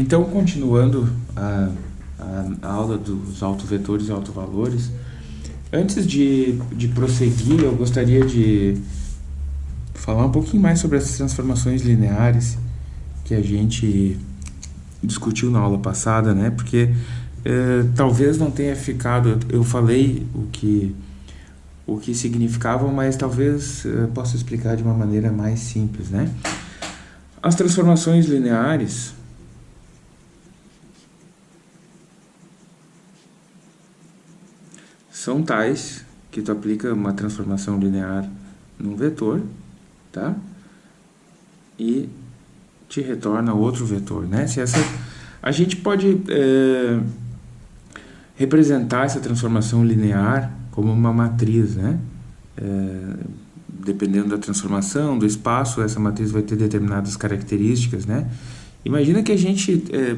Então, continuando a, a, a aula dos autovetores e autovalores, antes de, de prosseguir, eu gostaria de falar um pouquinho mais sobre essas transformações lineares que a gente discutiu na aula passada, né? Porque eh, talvez não tenha ficado, eu falei o que o que significavam, mas talvez eh, possa explicar de uma maneira mais simples, né? As transformações lineares são tais que tu aplica uma transformação linear num vetor, tá? E te retorna outro vetor, né? Se essa, a gente pode é, representar essa transformação linear como uma matriz, né? É, dependendo da transformação, do espaço, essa matriz vai ter determinadas características, né? Imagina que a gente, é,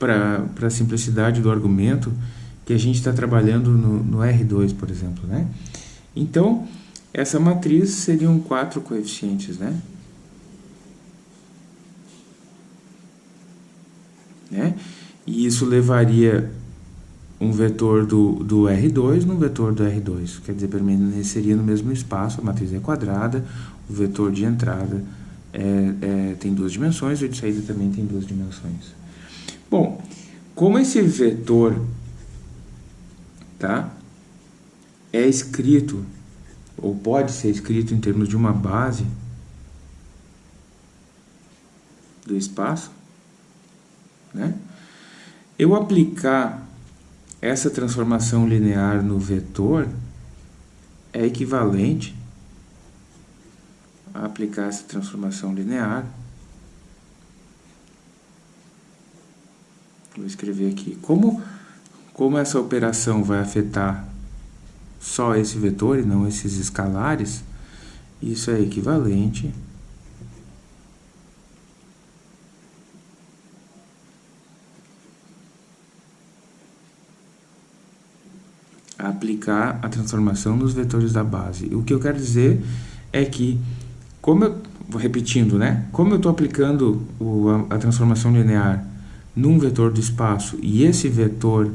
para a simplicidade do argumento, que a gente está trabalhando no, no, R2, por exemplo, né? Então, essa matriz seriam quatro coeficientes, né? né? E isso levaria um vetor do, do R2 no vetor do R2, quer dizer, permaneceria no mesmo espaço, a matriz é quadrada, o vetor de entrada é, é, tem duas dimensões, o de saída também tem duas dimensões. Bom, como esse vetor tá? É escrito, ou pode ser escrito em termos de uma base do espaço, né? Eu aplicar essa transformação linear no vetor é equivalente a aplicar essa transformação linear. Vou escrever aqui. Como como essa operação vai afetar só esse vetor e não esses escalares, isso é equivalente a aplicar a transformação nos vetores da base. O que eu quero dizer é que, como eu, repetindo, né? Como eu estou aplicando o, a, a transformação linear num vetor do espaço e esse vetor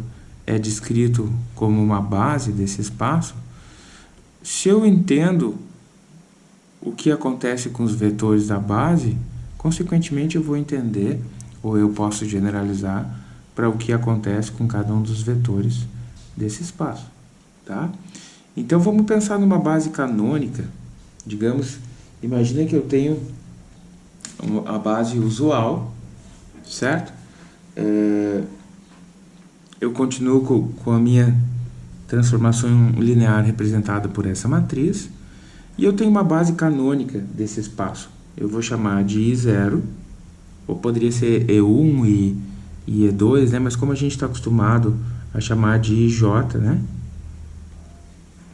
é descrito como uma base desse espaço, se eu entendo o que acontece com os vetores da base, consequentemente eu vou entender, ou eu posso generalizar, para o que acontece com cada um dos vetores desse espaço. Tá? Então vamos pensar numa base canônica, digamos, imagina que eu tenho a base usual, certo? É, eu continuo com, com a minha transformação linear representada por essa matriz, e eu tenho uma base canônica desse espaço. Eu vou chamar de I0, ou poderia ser E1 e, e E2, né? mas como a gente está acostumado a chamar de IJ, né?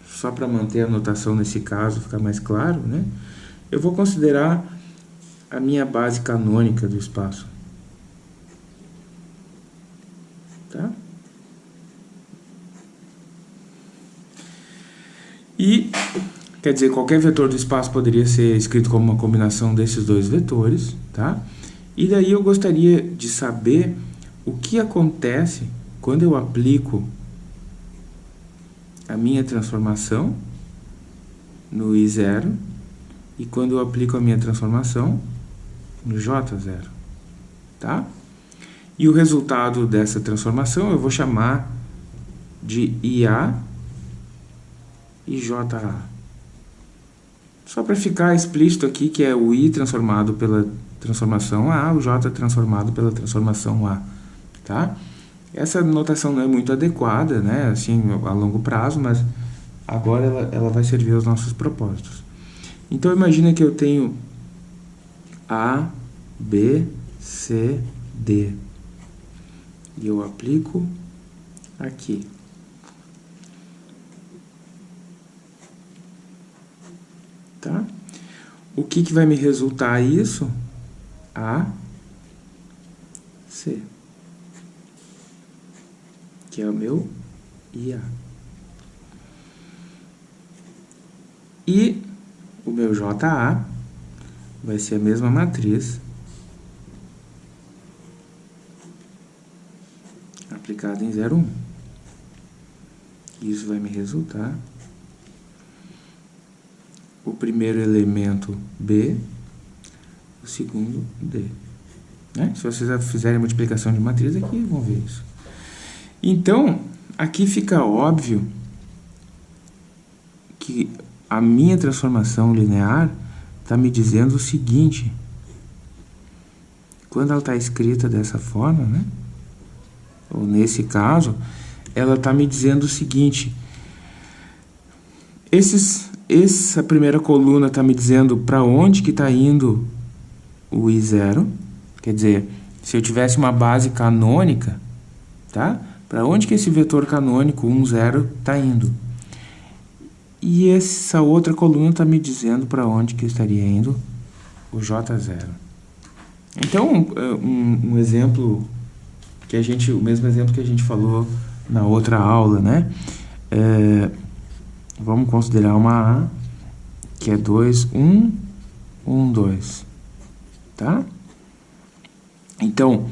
só para manter a notação nesse caso, ficar mais claro, né? eu vou considerar a minha base canônica do espaço. Tá? E, quer dizer, qualquer vetor do espaço poderia ser escrito como uma combinação desses dois vetores, tá? E daí eu gostaria de saber o que acontece quando eu aplico a minha transformação no I0 e quando eu aplico a minha transformação no J0, tá? E o resultado dessa transformação eu vou chamar de IA e JA. Só para ficar explícito aqui que é o I transformado pela transformação A, o J transformado pela transformação A, tá? Essa notação não é muito adequada, né, assim, a longo prazo, mas agora ela, ela vai servir aos nossos propósitos. Então, imagina que eu tenho A, B, C, D. E eu aplico aqui. Tá? O que, que vai me resultar isso? A, C, que é o meu IA. E o meu JA vai ser a mesma matriz multiplicado em 0, 1. Isso vai me resultar o primeiro elemento B, o segundo D. Né? Se vocês fizerem multiplicação de matriz aqui, vão ver isso. Então, aqui fica óbvio que a minha transformação linear está me dizendo o seguinte. Quando ela está escrita dessa forma, né? ou nesse caso, ela está me dizendo o seguinte. Esses, essa primeira coluna está me dizendo para onde que está indo o I0. Quer dizer, se eu tivesse uma base canônica, tá? Para onde que esse vetor canônico 1, 0 está indo? E essa outra coluna está me dizendo para onde que estaria indo o J0. Então, um, um, exemplo que a gente, o mesmo exemplo que a gente falou na outra aula, né? É, vamos considerar uma A, que é 2, 1, 1, 2, tá? Então,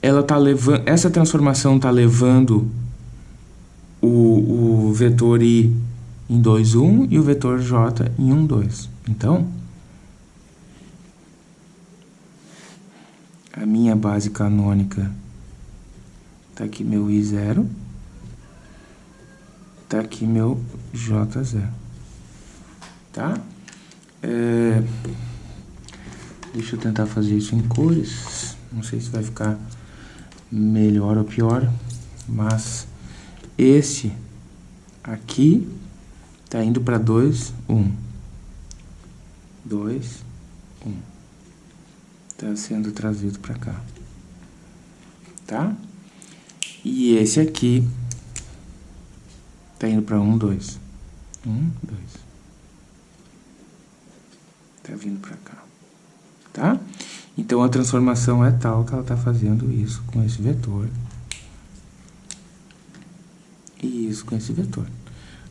ela tá levando, essa transformação está levando o, o vetor I em 2, 1 e o vetor j em 1, 2. Então, a minha base canônica está aqui meu I0, está aqui meu J0. Tá? É, deixa eu tentar fazer isso em cores. Não sei se vai ficar melhor ou pior, mas esse aqui Está indo para 2, 1. 2, 1. Está sendo trazido para cá. Tá? E esse aqui está indo para 1, 2. 1, 2. Está vindo para cá. Tá? Então, a transformação é tal que ela está fazendo isso com esse vetor. E isso com esse vetor.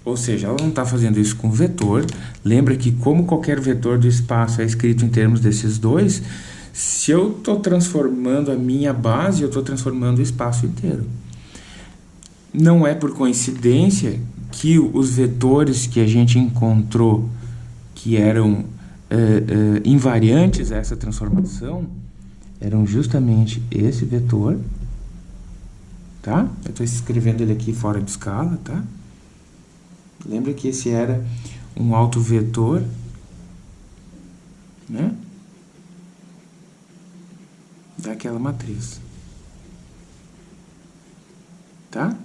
Ou seja, ela não está fazendo isso com vetor. Lembra que como qualquer vetor do espaço é escrito em termos desses dois, se eu estou transformando a minha base, eu estou transformando o espaço inteiro. Não é por coincidência que os vetores que a gente encontrou que eram é, é, invariantes a essa transformação eram justamente esse vetor, tá? Eu estou escrevendo ele aqui fora de escala, tá? Lembra que esse era um autovetor, né? Daquela matriz. Tá?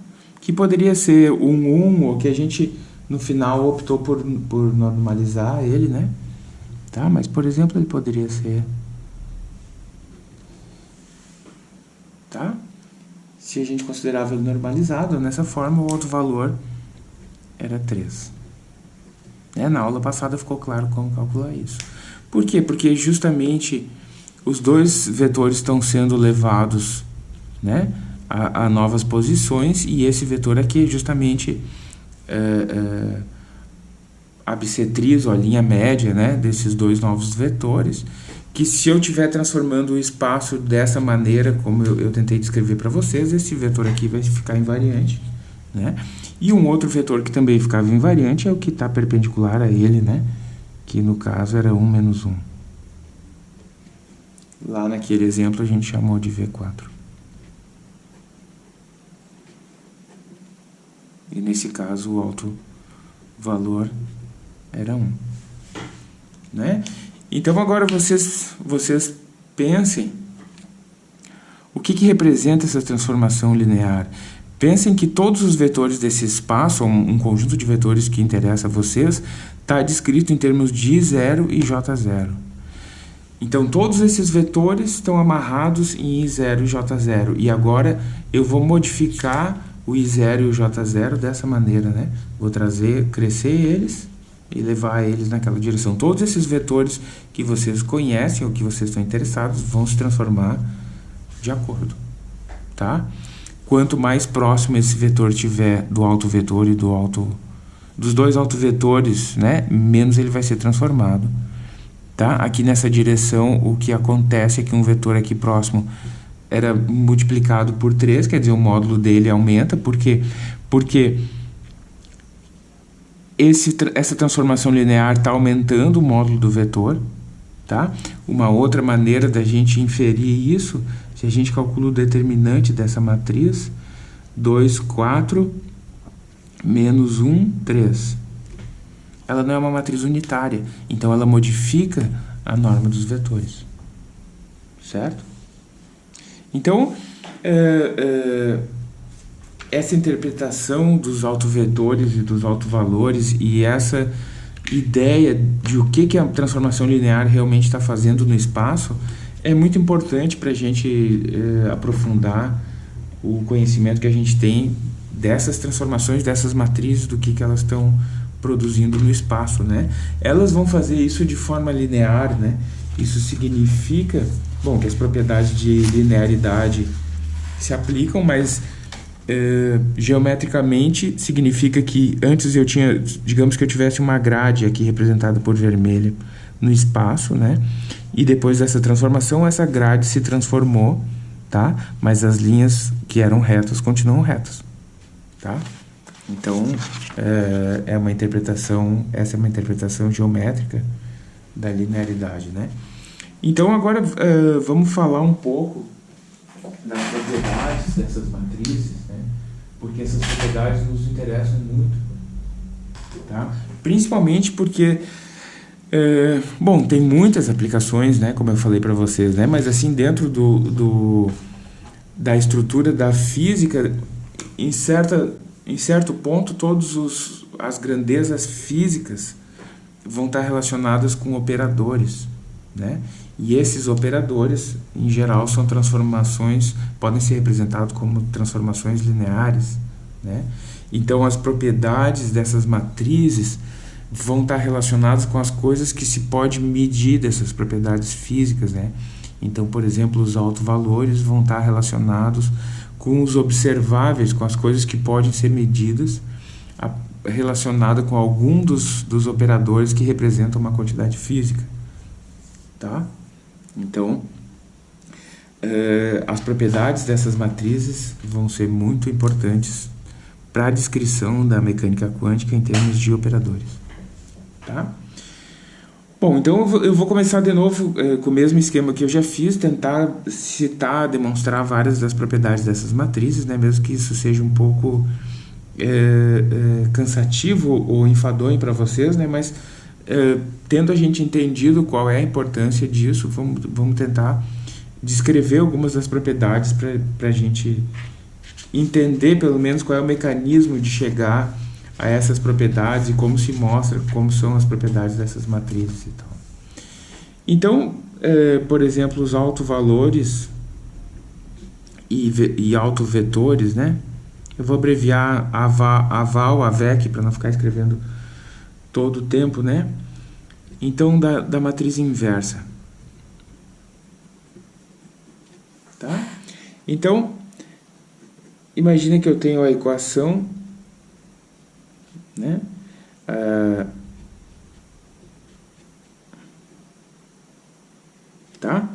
Que poderia ser um 1, ou que a gente no final optou por, por normalizar ele, né? Tá? Mas, por exemplo, ele poderia ser... Tá? Se a gente considerava ele normalizado, dessa forma, o outro valor era 3. É, na aula passada ficou claro como calcular isso. Por quê? Porque justamente os dois vetores estão sendo levados né, a, a novas posições e esse vetor aqui é justamente é, é, a bissetriz, ou a linha média né, desses dois novos vetores, que se eu estiver transformando o espaço dessa maneira, como eu, eu tentei descrever para vocês, esse vetor aqui vai ficar invariante. Né? E um outro vetor que também ficava invariante é o que está perpendicular a ele, né? que no caso era 1 menos 1. Lá naquele exemplo a gente chamou de V4. E nesse caso o alto valor era 1. Né? Então agora vocês, vocês pensem o que, que representa essa transformação linear. Pensem que todos os vetores desse espaço, um, um conjunto de vetores que interessa a vocês, está descrito em termos de I0 e J0. Então, todos esses vetores estão amarrados em I0 e J0. E agora eu vou modificar o I0 e o J0 dessa maneira, né? Vou trazer, crescer eles e levar eles naquela direção. Todos esses vetores que vocês conhecem ou que vocês estão interessados vão se transformar de acordo, tá? Quanto mais próximo esse vetor tiver do autovetor e do auto dos dois autovetores, né, menos ele vai ser transformado. Tá? Aqui nessa direção, o que acontece é que um vetor aqui próximo era multiplicado por 3, quer dizer, o módulo dele aumenta, porque, porque esse, essa transformação linear está aumentando o módulo do vetor. Tá? Uma outra maneira da gente inferir isso, se a gente calcula o determinante dessa matriz, 2, 4, menos 1, 3. Ela não é uma matriz unitária, então ela modifica a norma dos vetores. Certo? Então, é, é, essa interpretação dos autovetores e dos autovalores e essa ideia de o que, que a transformação linear realmente está fazendo no espaço é muito importante para a gente é, aprofundar o conhecimento que a gente tem dessas transformações, dessas matrizes, do que, que elas estão produzindo no espaço, né? Elas vão fazer isso de forma linear, né? Isso significa, bom, que as propriedades de linearidade se aplicam, mas é, geometricamente significa que antes eu tinha, digamos que eu tivesse uma grade aqui representada por vermelho no espaço, né? E depois dessa transformação, essa grade se transformou, tá? Mas as linhas que eram retas continuam retas, tá? Então, é, é uma interpretação, essa é uma interpretação geométrica da linearidade, né? Então, agora é, vamos falar um pouco das propriedades dessas matrizes, né? Porque essas propriedades nos interessam muito, tá? Principalmente porque é, bom, tem muitas aplicações, né, como eu falei para vocês, né, mas assim, dentro do, do, da estrutura da física, em, certa, em certo ponto, todas as grandezas físicas vão estar relacionadas com operadores, né? E esses operadores, em geral, são transformações, podem ser representados como transformações lineares, né? Então, as propriedades dessas matrizes vão estar relacionadas com as coisas que se pode medir dessas propriedades físicas, né? Então, por exemplo, os autovalores vão estar relacionados com os observáveis, com as coisas que podem ser medidas, relacionada com algum dos, dos operadores que representam uma quantidade física, tá? Então, uh, as propriedades dessas matrizes vão ser muito importantes para a descrição da mecânica quântica em termos de operadores. Tá? Bom, então eu vou começar de novo eh, com o mesmo esquema que eu já fiz, tentar citar, demonstrar várias das propriedades dessas matrizes, né, mesmo que isso seja um pouco eh, cansativo ou enfadonho para vocês, né, mas tendo a gente entendido qual é a importância disso, vamos, vamos tentar descrever algumas das propriedades para a gente entender pelo menos qual é o mecanismo de chegar a essas propriedades e como se mostra como são as propriedades dessas matrizes e tal. Então, é, por exemplo, os autovalores e, e autovetores, né? Eu vou abreviar AVAL, AVAL AVEC, para não ficar escrevendo todo o tempo, né? Então, da, da matriz inversa. Tá? Então, imagina que eu tenho a equação né? Ah, tá?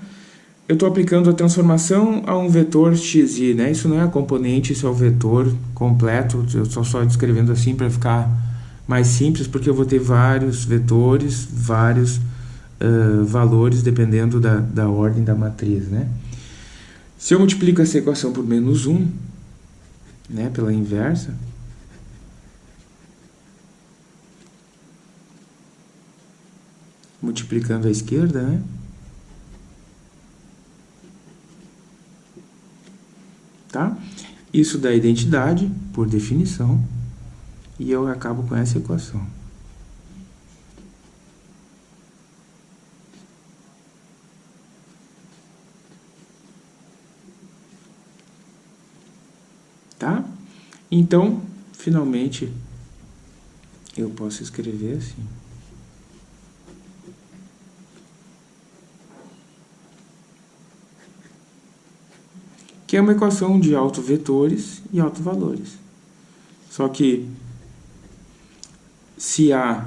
Eu estou aplicando a transformação a um vetor xi, né? Isso não é a componente, isso é o vetor completo. Eu estou só descrevendo assim para ficar mais simples, porque eu vou ter vários vetores, vários uh, valores, dependendo da, da ordem da matriz, né? Se eu multiplico essa equação por menos 1, né, pela inversa, multiplicando a esquerda, né? Tá? Isso dá identidade, por definição, e eu acabo com essa equação. Tá? Então, finalmente, eu posso escrever assim. que é uma equação de autovetores e autovalores. Só que se A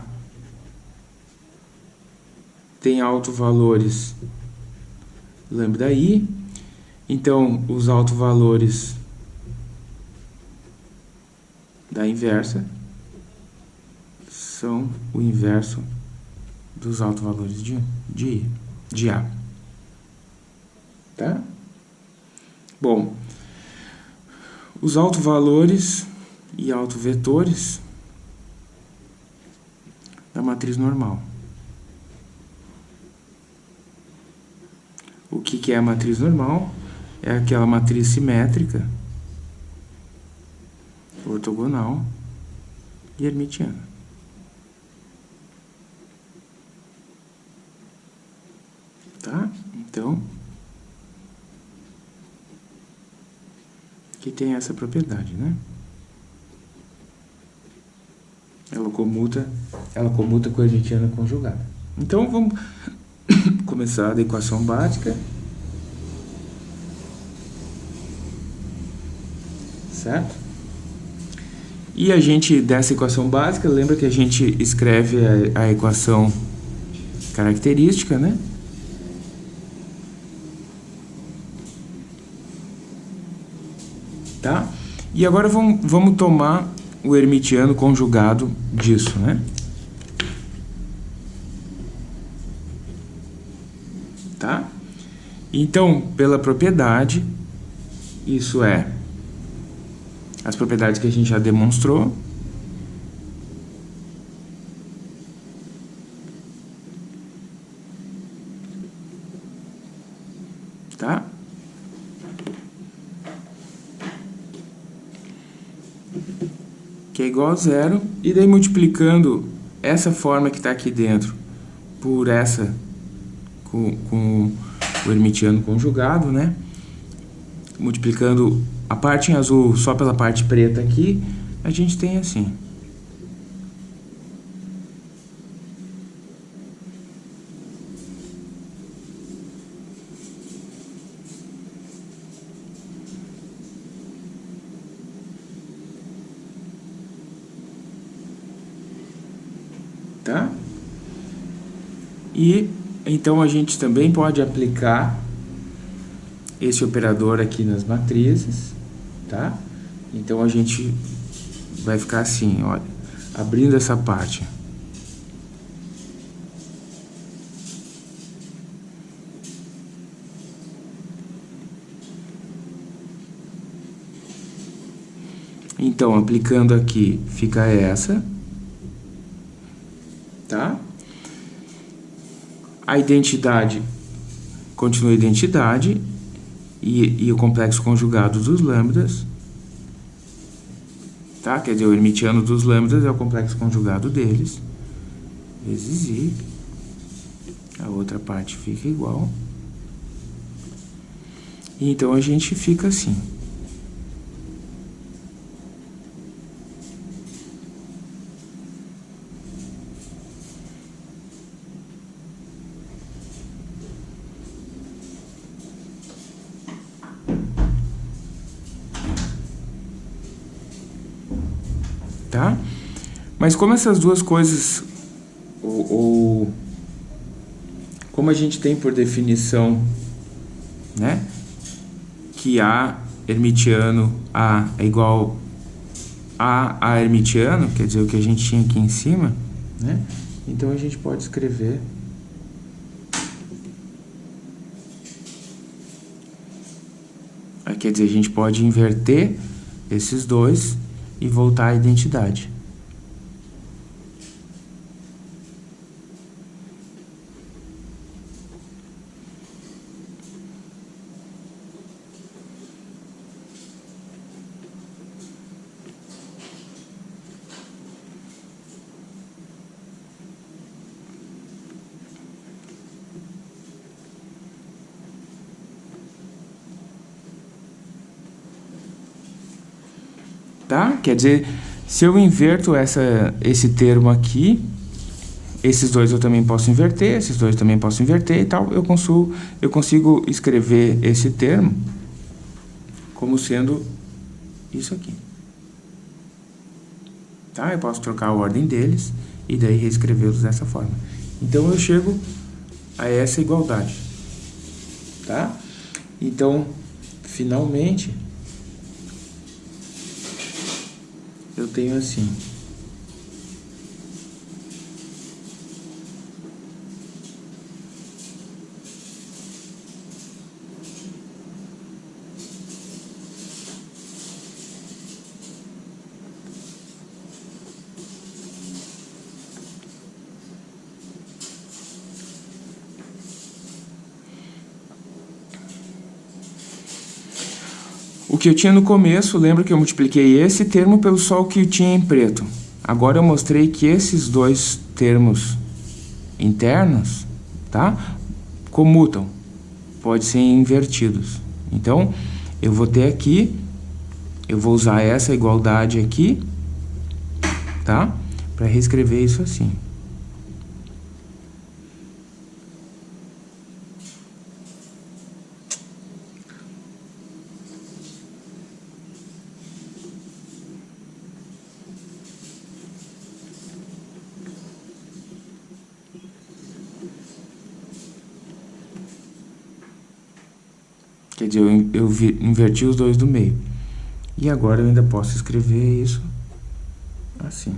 tem autovalores lambda i Então, os autovalores da inversa são o inverso dos autovalores de, de, de A. Tá? Bom, os autovalores e autovetores da matriz normal. O que, que é a matriz normal? É aquela matriz simétrica, ortogonal e hermitiana. Tá? Então, que tem essa propriedade, né? Ela comuta, ela comuta com a hermitiana conjugada. Então, vamos começar da equação básica. Certo? E a gente, dessa equação básica, lembra que a gente escreve a, a equação característica, né? Tá? E agora vamos, vamos tomar o hermitiano conjugado disso, né? Tá? Então, pela propriedade, isso é as propriedades que a gente já demonstrou. Tá? Que é igual a zero. E daí multiplicando essa forma que está aqui dentro por essa com, com o hermitiano conjugado, né? Multiplicando a parte em azul só pela parte preta aqui, a gente tem assim. Tá? E então a gente também pode aplicar esse operador aqui nas matrizes tá? Então a gente vai ficar assim, olha, abrindo essa parte. Então, aplicando aqui, fica essa, tá? A identidade continua a identidade e, e o complexo conjugado dos lambdas, tá? Quer dizer, o hermitiano dos lambdas é o complexo conjugado deles, vezes i. A outra parte fica igual. Então a gente fica assim. tá? Mas como essas duas coisas, ou, ou como a gente tem por definição, né, que A hermitiano A é igual a A hermitiano, quer dizer, o que a gente tinha aqui em cima, né? Então a gente pode escrever Quer dizer, a gente pode inverter esses dois e voltar à identidade. Tá? Quer dizer, se eu inverto essa, esse termo aqui, esses dois eu também posso inverter, esses dois também posso inverter e tal, eu consigo, eu consigo escrever esse termo como sendo isso aqui. Tá? Eu posso trocar a ordem deles e daí reescrevê-los dessa forma. Então eu chego a essa igualdade. Tá? Então, finalmente, eu tenho assim. Que eu tinha no começo, lembra que eu multipliquei esse termo pelo o que eu tinha em preto. Agora eu mostrei que esses dois termos internos, tá? Comutam. Pode ser invertidos. Então, eu vou ter aqui, eu vou usar essa igualdade aqui, tá? Para reescrever isso assim. Quer dizer, eu, eu vi, inverti os dois do meio. E agora eu ainda posso escrever isso assim.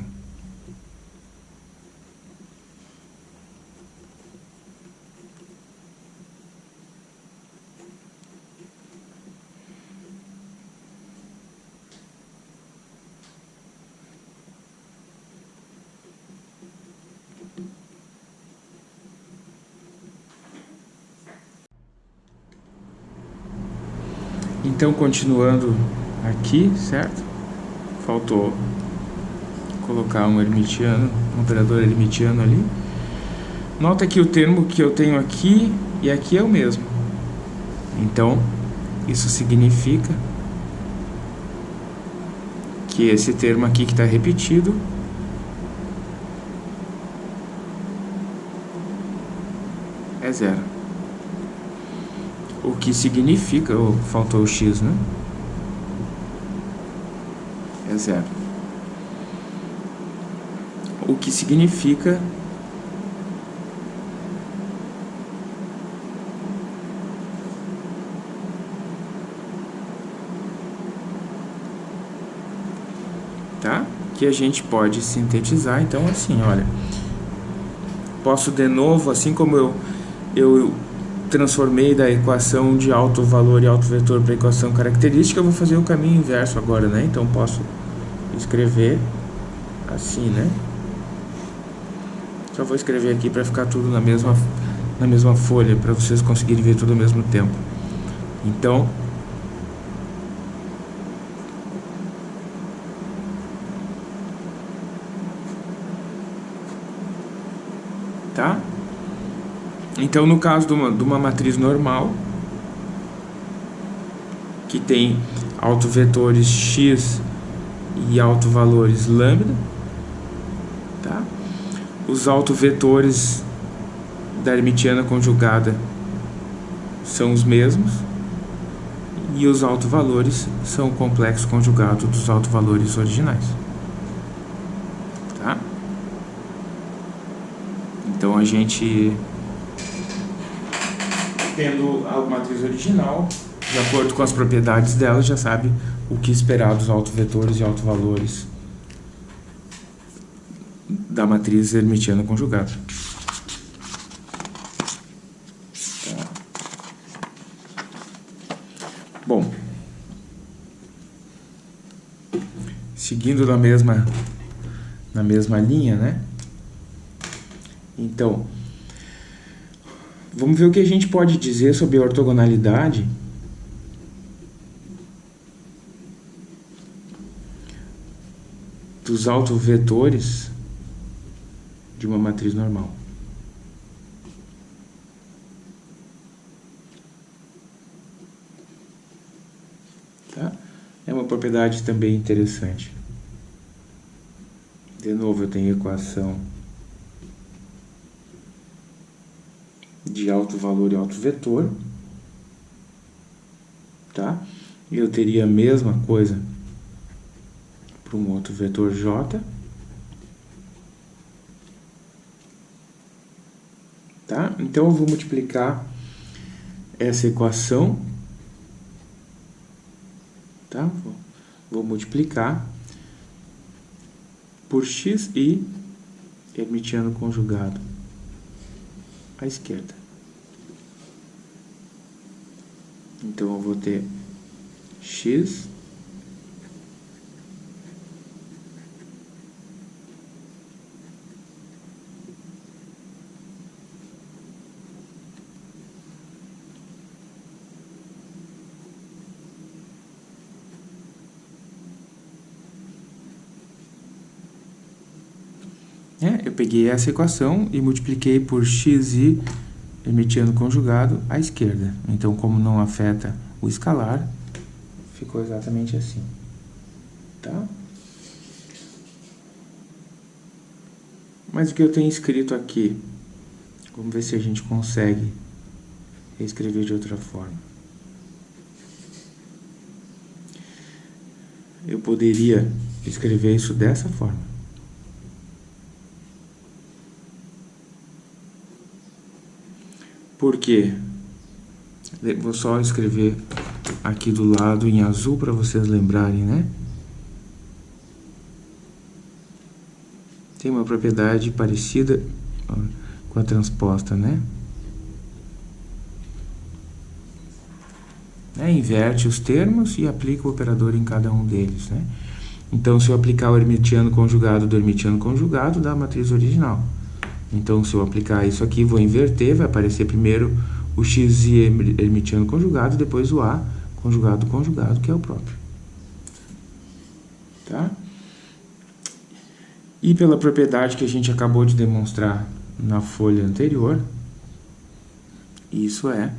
Então, continuando aqui, certo? Faltou colocar um hermitiano, um operador hermitiano ali. Nota que o termo que eu tenho aqui e aqui é o mesmo. Então, isso significa que esse termo aqui que está repetido é zero o que significa, oh, faltou o x, né? É zero. O que significa tá? Que a gente pode sintetizar, então assim, olha, posso de novo, assim como eu, eu transformei da equação de alto valor e alto vetor para a equação característica, eu vou fazer o caminho inverso agora, né? Então posso escrever assim, né? Só vou escrever aqui para ficar tudo na mesma, na mesma folha, para vocês conseguirem ver tudo ao mesmo tempo. Então, tá? Então, no caso de uma, de uma matriz normal, que tem autovetores x e autovalores lambda, tá? Os autovetores da hermitiana conjugada são os mesmos e os autovalores são o complexo conjugado dos autovalores originais. Tá? Então a gente tendo a matriz original, de acordo com as propriedades dela, já sabe o que esperar dos autovetores e autovalores da matriz hermitiana conjugada. Bom, seguindo na mesma na mesma linha, né? Então, Vamos ver o que a gente pode dizer sobre a ortogonalidade dos autovetores de uma matriz normal. Tá? É uma propriedade também interessante. De novo, eu tenho equação de alto valor e alto vetor, tá? Eu teria a mesma coisa para um outro vetor J, tá? Então eu vou multiplicar essa equação tá? Vou, multiplicar por xi hermitiano conjugado à esquerda. Então, eu vou ter x. É, eu peguei essa equação e multipliquei por xi hermitiano conjugado à esquerda. Então, como não afeta o escalar, ficou exatamente assim. Tá? Mas o que eu tenho escrito aqui, vamos ver se a gente consegue escrever de outra forma. Eu poderia escrever isso dessa forma. Por quê? Vou só escrever aqui do lado em azul para vocês lembrarem, né? Tem uma propriedade parecida com a transposta, né? É, inverte os termos e aplica o operador em cada um deles, né? Então, se eu aplicar o hermitiano conjugado do hermitiano conjugado, dá a matriz original. Então, se eu aplicar isso aqui, vou inverter, vai aparecer primeiro o x e hermitiano conjugado, depois o a conjugado conjugado, que é o próprio. Tá? E pela propriedade que a gente acabou de demonstrar na folha anterior, isso é,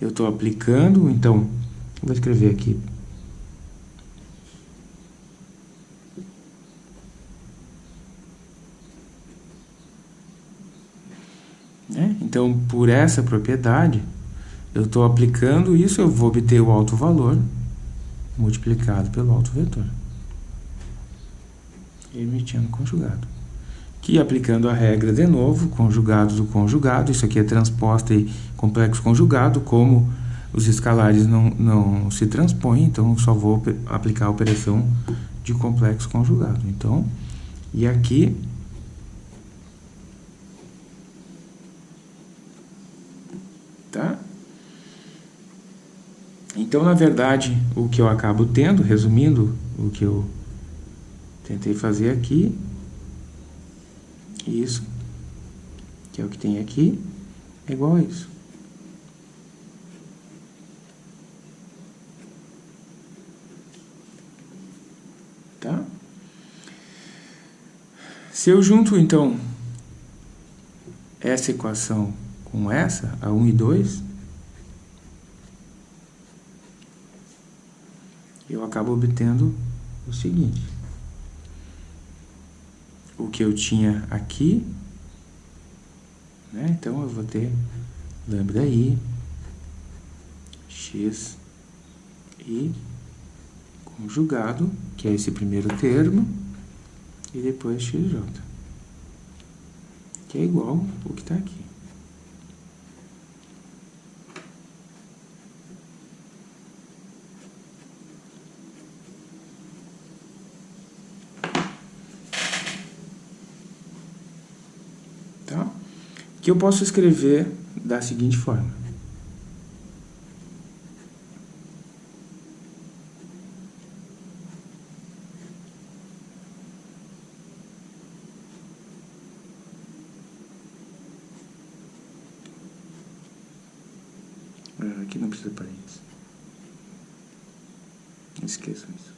eu estou aplicando, então, vou escrever aqui Né? Então, por essa propriedade, eu estou aplicando isso, eu vou obter o alto valor multiplicado pelo alto vetor. Emitindo conjugado. Que aplicando a regra de novo, conjugado do conjugado, isso aqui é transposta e complexo conjugado, como os escalares não, não se transpõem, então só vou aplicar a operação de complexo conjugado. Então, e aqui tá? Então, na verdade, o que eu acabo tendo, resumindo o que eu tentei fazer aqui, isso, que é o que tem aqui, é igual a isso. Tá? Se eu junto, então, essa equação com essa, a 1 e 2, eu acabo obtendo o seguinte. O que eu tinha aqui, né? então eu vou ter lambda i, x i conjugado, que é esse primeiro termo, e depois xj, que é igual o que está aqui. Que eu posso escrever da seguinte forma. Aqui não precisa parênteses. Esqueçam isso.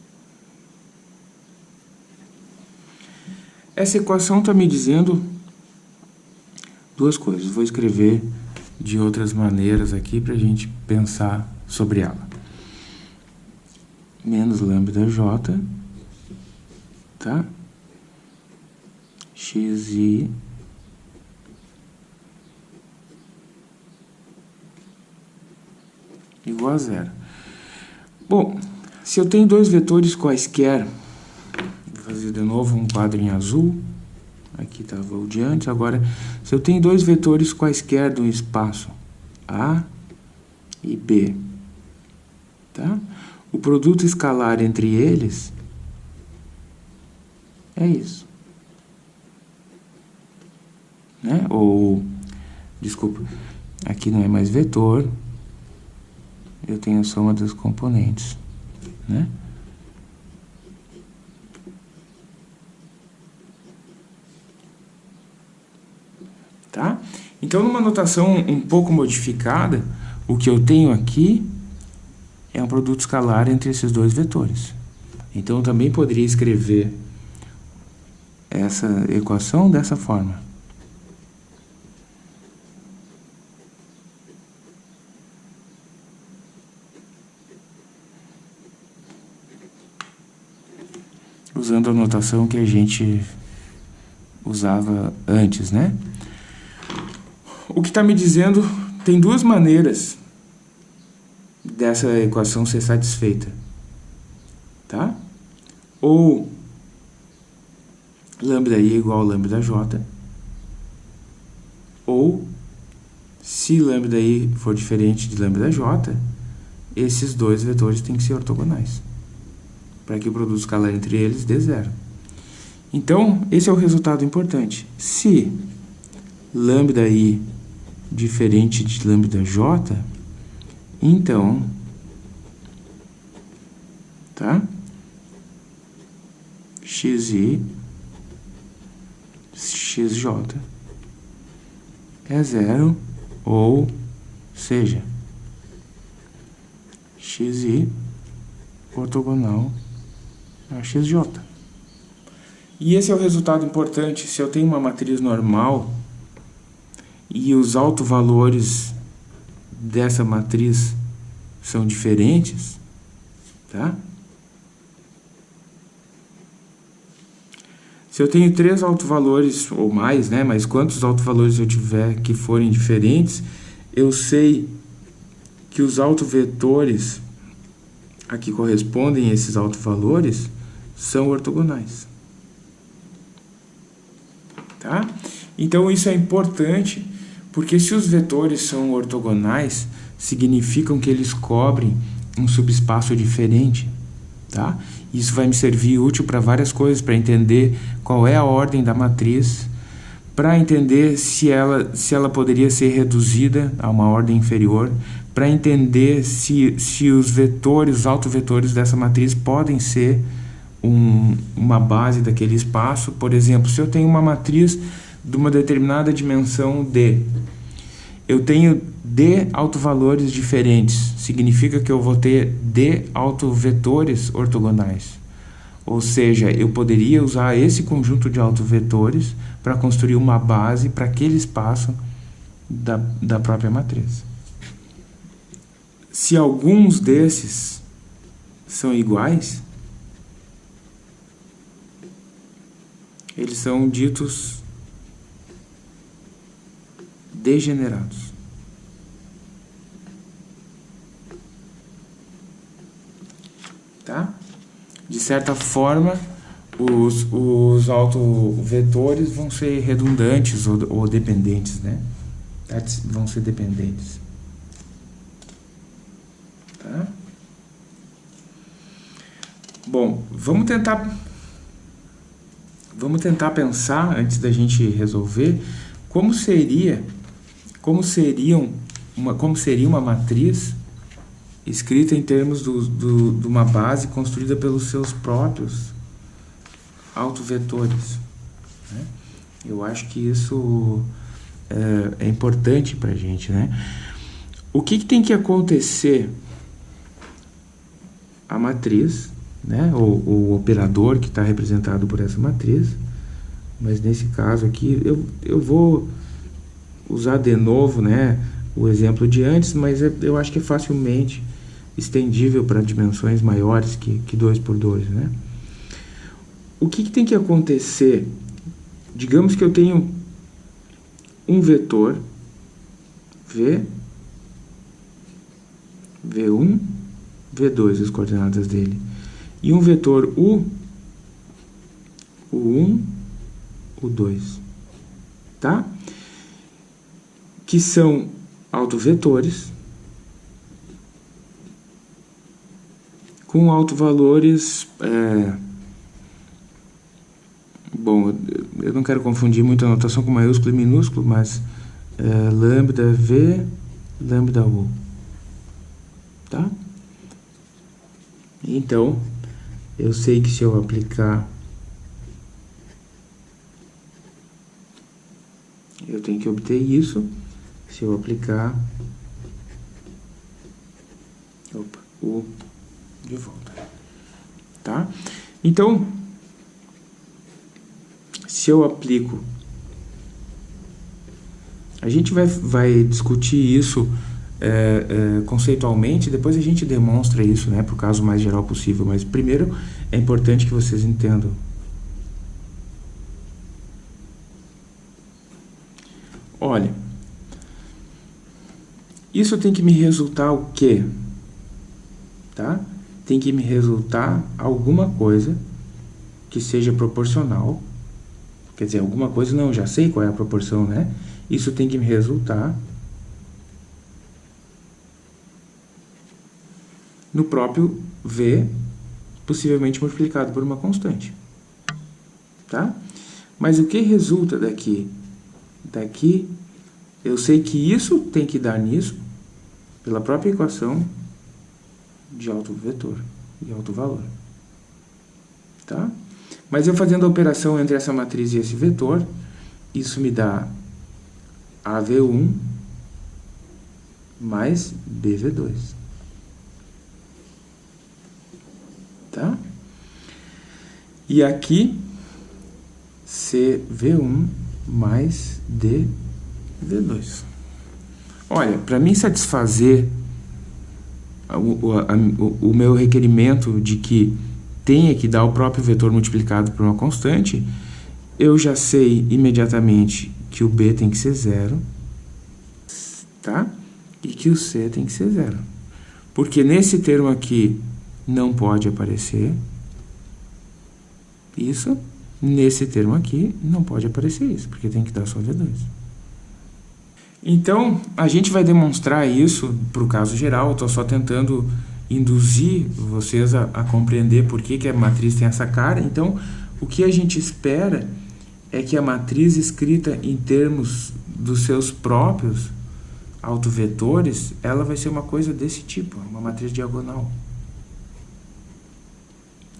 Essa equação está me dizendo duas coisas. Vou escrever de outras maneiras aqui para a gente pensar sobre ela. Menos lambda j, tá? xi igual a zero. Bom, se eu tenho dois vetores quaisquer, vou fazer de novo um quadro em azul, Aqui estava o de antes. Agora, se eu tenho dois vetores quaisquer do espaço A e B, tá? o produto escalar entre eles é isso. Né? Ou, desculpa, aqui não é mais vetor, eu tenho a soma dos componentes, né? Tá? Então, numa notação um pouco modificada, o que eu tenho aqui é um produto escalar entre esses dois vetores. Então, eu também poderia escrever essa equação dessa forma. Usando a notação que a gente usava antes, né? O que está me dizendo tem duas maneiras dessa equação ser satisfeita, tá? Ou lambda i igual a lambda j, ou se lambda i for diferente de lambda j, esses dois vetores têm que ser ortogonais, para que o produto escalar entre eles dê zero. Então, esse é o resultado importante. Se lambda i diferente de lambda j, então, tá? xi xj é zero, ou seja, xi ortogonal a xj. E esse é o resultado importante. Se eu tenho uma matriz normal e os autovalores dessa matriz são diferentes, tá? Se eu tenho três autovalores ou mais, né, mas quantos autovalores eu tiver que forem diferentes, eu sei que os autovetores a que correspondem esses autovalores são ortogonais. Tá? Então isso é importante, porque se os vetores são ortogonais, significam que eles cobrem um subespaço diferente, tá? Isso vai me servir útil para várias coisas, para entender qual é a ordem da matriz, para entender se ela, se ela poderia ser reduzida a uma ordem inferior, para entender se, se os vetores, os autovetores dessa matriz podem ser um, uma base daquele espaço. Por exemplo, se eu tenho uma matriz de uma determinada dimensão D, eu tenho D autovalores diferentes, significa que eu vou ter D autovetores ortogonais. Ou seja, eu poderia usar esse conjunto de autovetores para construir uma base para aquele espaço da, da própria matriz. Se alguns desses são iguais, eles são ditos degenerados. Tá? De certa forma, os, os autovetores vão ser redundantes ou, ou dependentes, né? Vão ser dependentes. Tá? Bom, vamos tentar vamos tentar pensar antes da gente resolver como seria como seriam uma como seria uma matriz escrita em termos do, do, de uma base construída pelos seus próprios autovetores. Né? Eu acho que isso é, é importante para a gente. Né? O que, que, tem que acontecer? A matriz, né? o, o operador que está representado por essa matriz, mas nesse caso aqui eu, eu vou usar de novo, né, o exemplo de antes, mas é, eu acho que é facilmente estendível para dimensões maiores que, que 2 por 2, né? O que, que tem que acontecer? Digamos que eu tenho um vetor V, V1, V2, as coordenadas dele, e um vetor U, U1, U2, tá? Que são autovetores com autovalores... É... Bom, eu não quero confundir muito a notação com maiúsculo e minúsculo, mas é, lambda V, lambda U. Tá? Então, eu sei que se eu aplicar... Eu tenho que obter isso. Se eu aplicar... Opa, U de volta. Tá? Então, se eu aplico... A gente vai, vai discutir isso é, é, conceitualmente, depois a gente demonstra isso né, para o caso mais geral possível, mas primeiro é importante que vocês entendam. Olha, isso tem que me resultar o quê? Tá? Tem que me resultar alguma coisa que seja proporcional. Quer dizer, alguma coisa, não, já sei qual é a proporção, né? Isso tem que me resultar no próprio V, possivelmente multiplicado por uma constante. Tá? Mas o que resulta daqui? Daqui, eu sei que isso tem que dar nisso, pela própria equação de alto vetor e alto valor. Tá? Mas eu fazendo a operação entre essa matriz e esse vetor, isso me dá AV1 mais BV2. tá? E aqui, CV1 mais DV2. Olha, para mim satisfazer o, o, o meu requerimento de que tenha que dar o próprio vetor multiplicado por uma constante, eu já sei imediatamente que o B tem que ser zero, tá? E que o C tem que ser zero. Porque nesse termo aqui, não pode aparecer isso. Nesse termo aqui, não pode aparecer isso, porque tem que dar só V2. Então, a gente vai demonstrar isso para o caso geral, estou só tentando induzir vocês a, a compreender por que, que a matriz tem essa cara. Então, o que a gente espera é que a matriz escrita em termos dos seus próprios autovetores, ela vai ser uma coisa desse tipo, uma matriz diagonal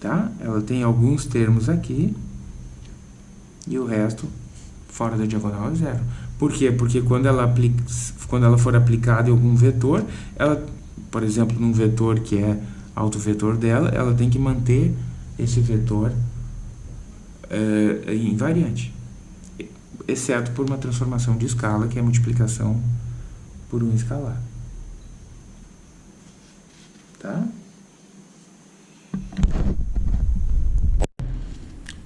tá? Ela tem alguns termos aqui e o resto fora da diagonal é zero. Por quê? Porque quando ela, aplica, quando ela for aplicada em algum vetor, ela, por exemplo, num vetor que é autovetor dela, ela tem que manter esse vetor invariante, exceto por uma transformação de escala, que é a multiplicação por um escalar. Tá?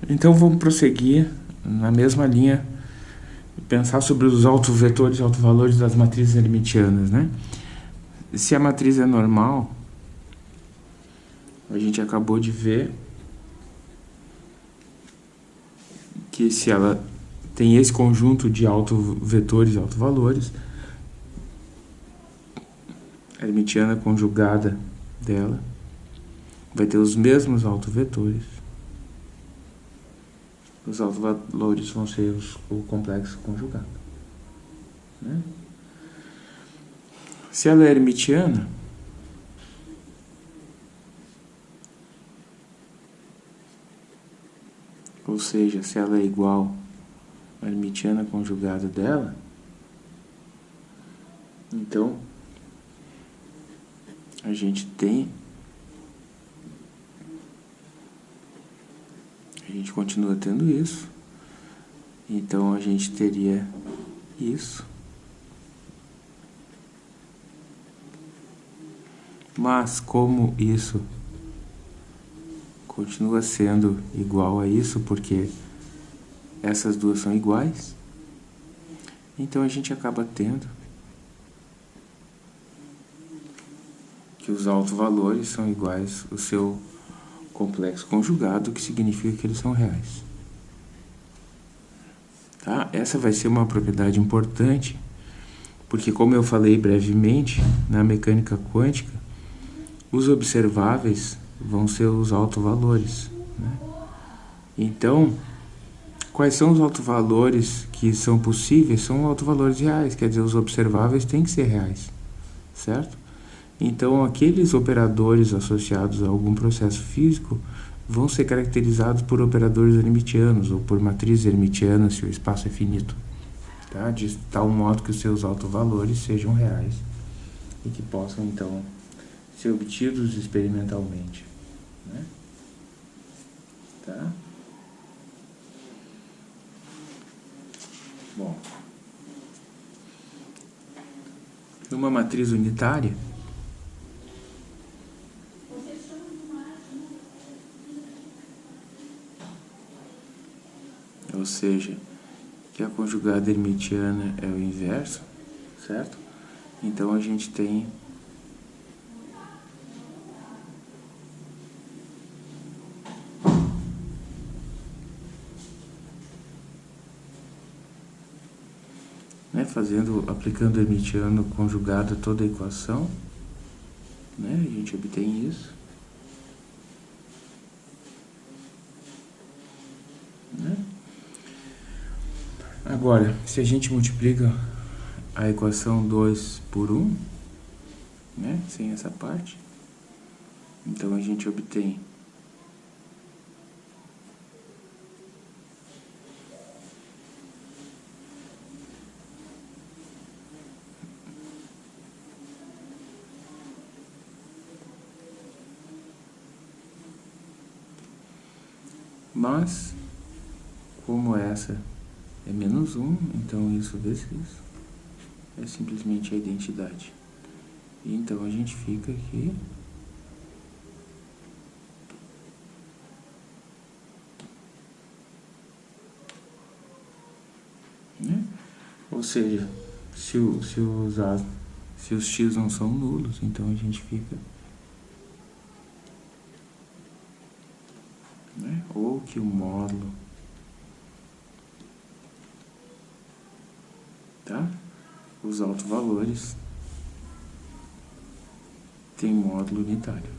Então vamos prosseguir na mesma linha pensar sobre os autovetores e autovalores das matrizes hermitianas, né? Se a matriz é normal, a gente acabou de ver que se ela tem esse conjunto de autovetores e autovalores, a hermitiana conjugada dela vai ter os mesmos autovetores os autovalores vão ser os, o complexo conjugado. Né? Se ela é hermitiana, ou seja, se ela é igual à hermitiana conjugada dela, então a gente tem a gente continua tendo isso. Então a gente teria isso. Mas como isso continua sendo igual a isso, porque essas duas são iguais, então a gente acaba tendo que os autovalores são iguais ao seu complexo conjugado, que significa que eles são reais. Tá? Essa vai ser uma propriedade importante, porque como eu falei brevemente, na mecânica quântica, os observáveis vão ser os autovalores. Né? Então, quais são os autovalores que são possíveis? São autovalores reais, quer dizer, os observáveis têm que ser reais, certo? Então, aqueles operadores associados a algum processo físico vão ser caracterizados por operadores hermitianos ou por matrizes hermitianas se o espaço é finito, tá? de tal modo que os seus autovalores sejam reais e que possam, então, ser obtidos experimentalmente. Né? Tá? Bom, numa matriz unitária, ou seja, que a conjugada hermitiana é o inverso, certo? Então a gente tem né, fazendo, aplicando hermitiano conjugado a toda a equação, né, a gente obtém isso. Né? Agora, se a gente multiplica a equação 2 por 1, né, sem essa parte, então a gente obtém Mas, como essa é menos 1, então isso vezes isso é simplesmente a identidade. Então a gente fica aqui né? Ou seja, se, se, os, se os x não são nulos, então a gente fica né? ou que o módulo tá? Os autovalores tem módulo unitário.